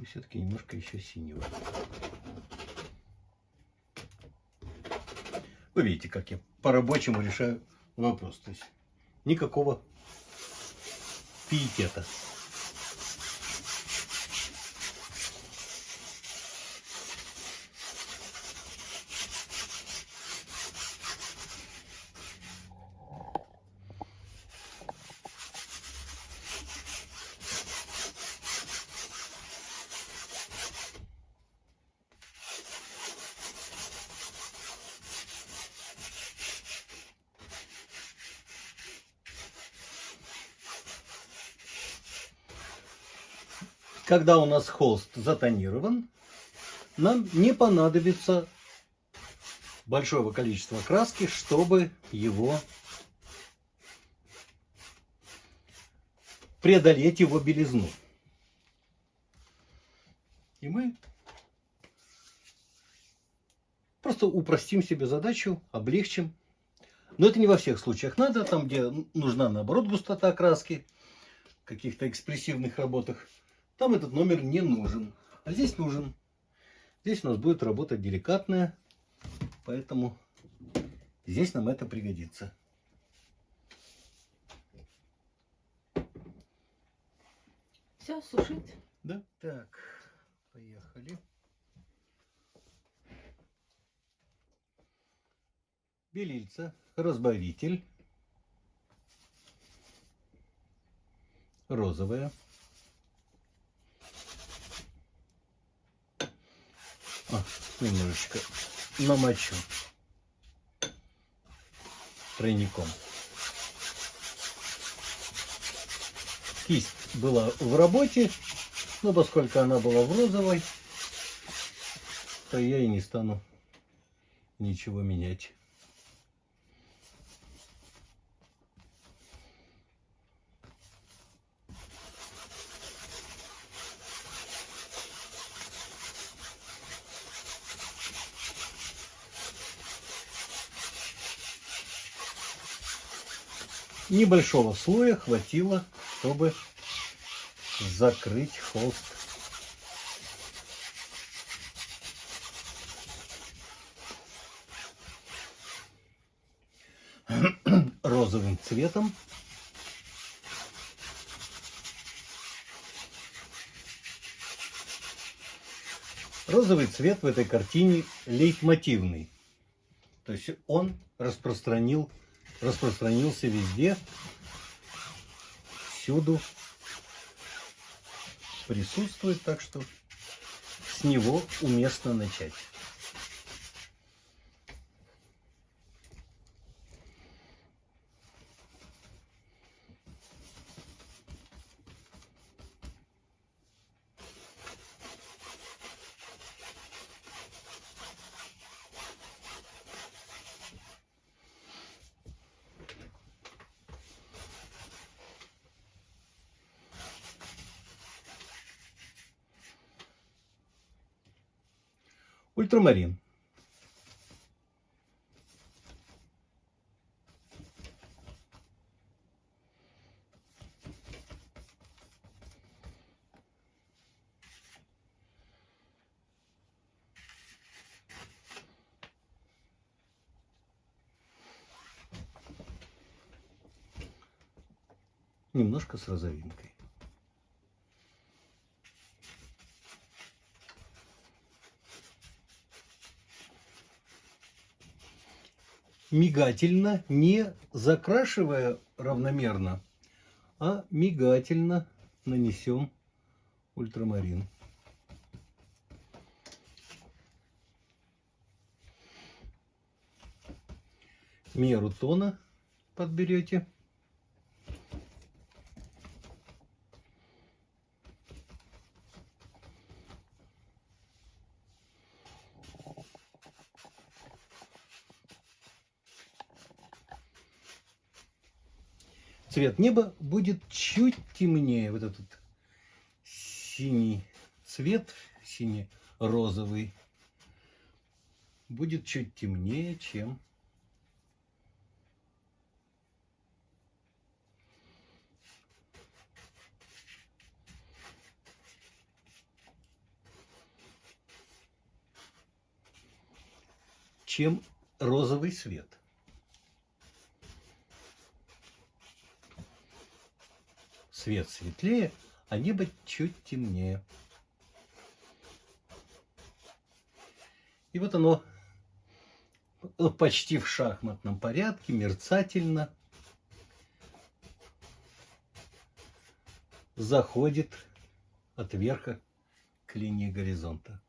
И все-таки немножко еще синего. Вы видите, как я по-рабочему решаю вопрос. То есть никакого пиетета. Когда у нас холст затонирован, нам не понадобится большого количества краски, чтобы его преодолеть его белизну. И мы просто упростим себе задачу, облегчим. Но это не во всех случаях надо, там, где нужна, наоборот, густота краски, каких-то экспрессивных работах, там этот номер не нужен. А здесь нужен. Здесь у нас будет работать деликатная, поэтому здесь нам это пригодится. Все, сушить. Да? Так, поехали. Белильца, разбавитель. Розовая. А, немножечко намочу тройником. Кисть была в работе, но поскольку она была в розовой, то я и не стану ничего менять. Небольшого слоя хватило, чтобы закрыть холст. розовым цветом. Розовый цвет в этой картине лейтмотивный. То есть он распространил, распространился везде, всюду присутствует, так что с него уместно начать. Ультрамарин. Немножко с розовинкой. Мигательно, не закрашивая равномерно, а мигательно нанесем ультрамарин. Меру тона подберете. цвет неба будет чуть темнее. Вот этот синий цвет, сине-розовый, будет чуть темнее, чем чем розовый свет. Свет светлее, а небо чуть темнее. И вот оно почти в шахматном порядке, мерцательно заходит от верха к линии горизонта.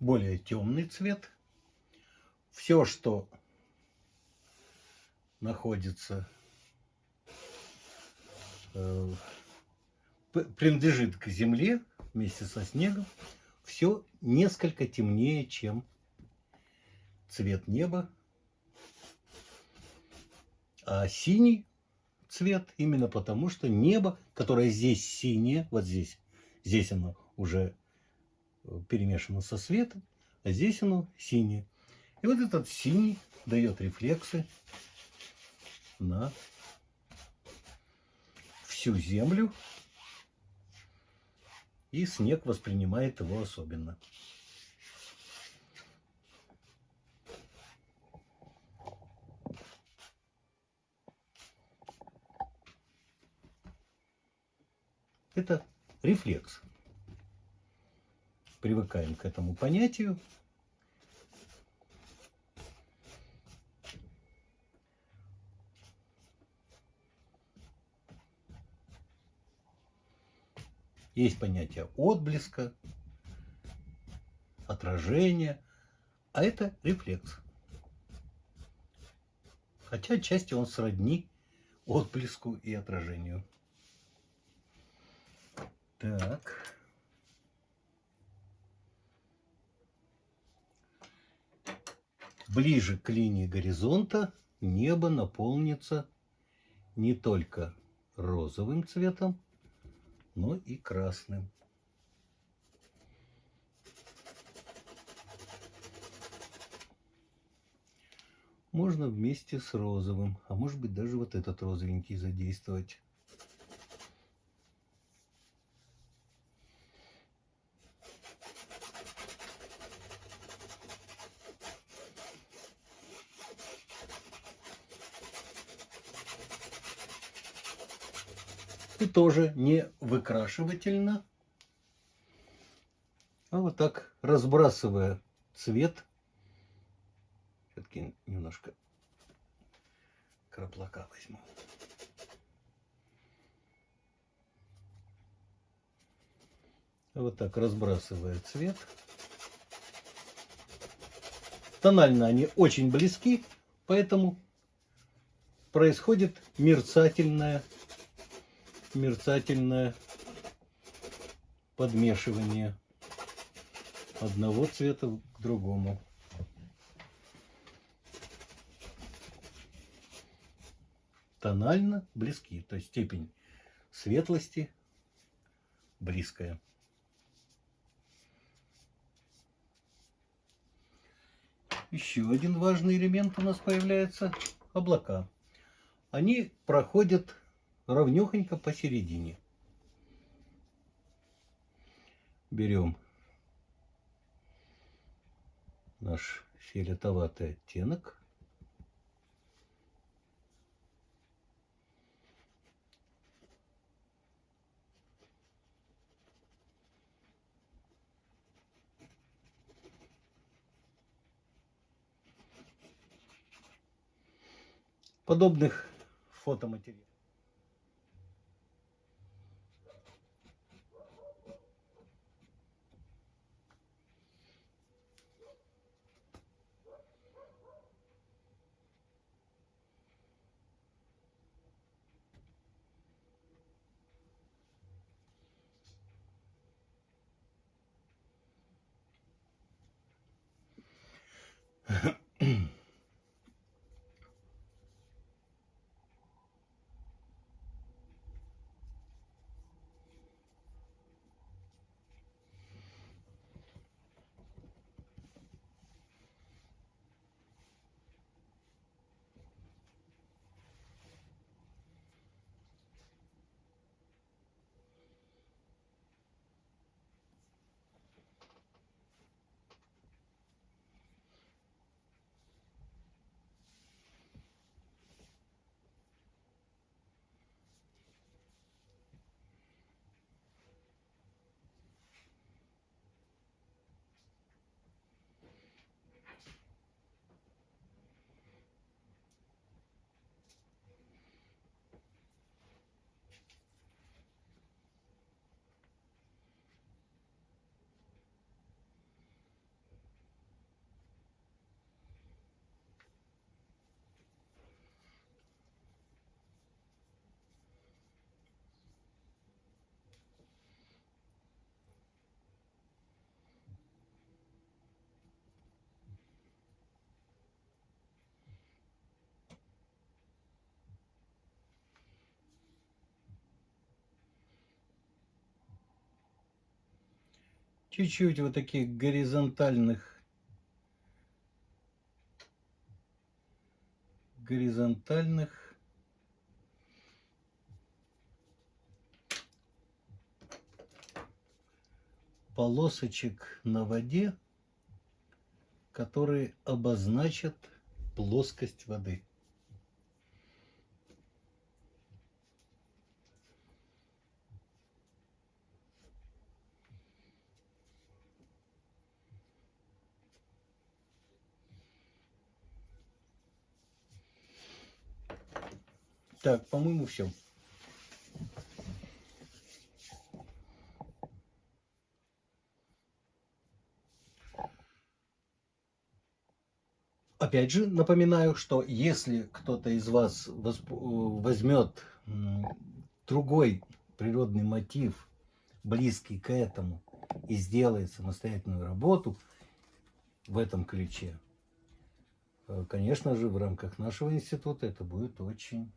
Более темный цвет. Все, что находится, э, принадлежит к земле вместе со снегом, все несколько темнее, чем цвет неба. А синий цвет именно потому, что небо, которое здесь синее, вот здесь, здесь оно уже перемешано со светом, а здесь оно синее. И вот этот синий дает рефлексы на всю землю, и снег воспринимает его особенно. Это рефлекс привыкаем к этому понятию. Есть понятие отблеска, отражения, а это рефлекс. Хотя отчасти он сродни отблеску и отражению. Так. Ближе к линии горизонта небо наполнится не только розовым цветом, но и красным. Можно вместе с розовым, а может быть даже вот этот розовенький задействовать. И тоже не выкрашивательно, а вот так разбрасывая цвет. Все-таки немножко краплака возьму. Вот так разбрасывая цвет. Тонально они очень близки, поэтому происходит мерцательная мерцательное подмешивание одного цвета к другому. Тонально близки, то есть степень светлости близкая. Еще один важный элемент у нас появляется – облака. Они проходят ровнехонько посередине. Берем наш фиолетоватый оттенок. Подобных фотоматериалов. Yeah. чуть-чуть вот таких горизонтальных горизонтальных полосочек на воде, которые обозначат плоскость воды. Так, по-моему, все. Опять же, напоминаю, что если кто-то из вас э, возьмет другой природный мотив, близкий к этому, и сделает самостоятельную работу в этом ключе, э, конечно же, в рамках нашего института это будет очень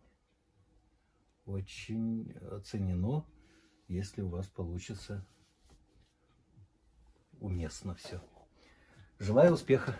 очень оценено, если у вас получится уместно все. Желаю успеха!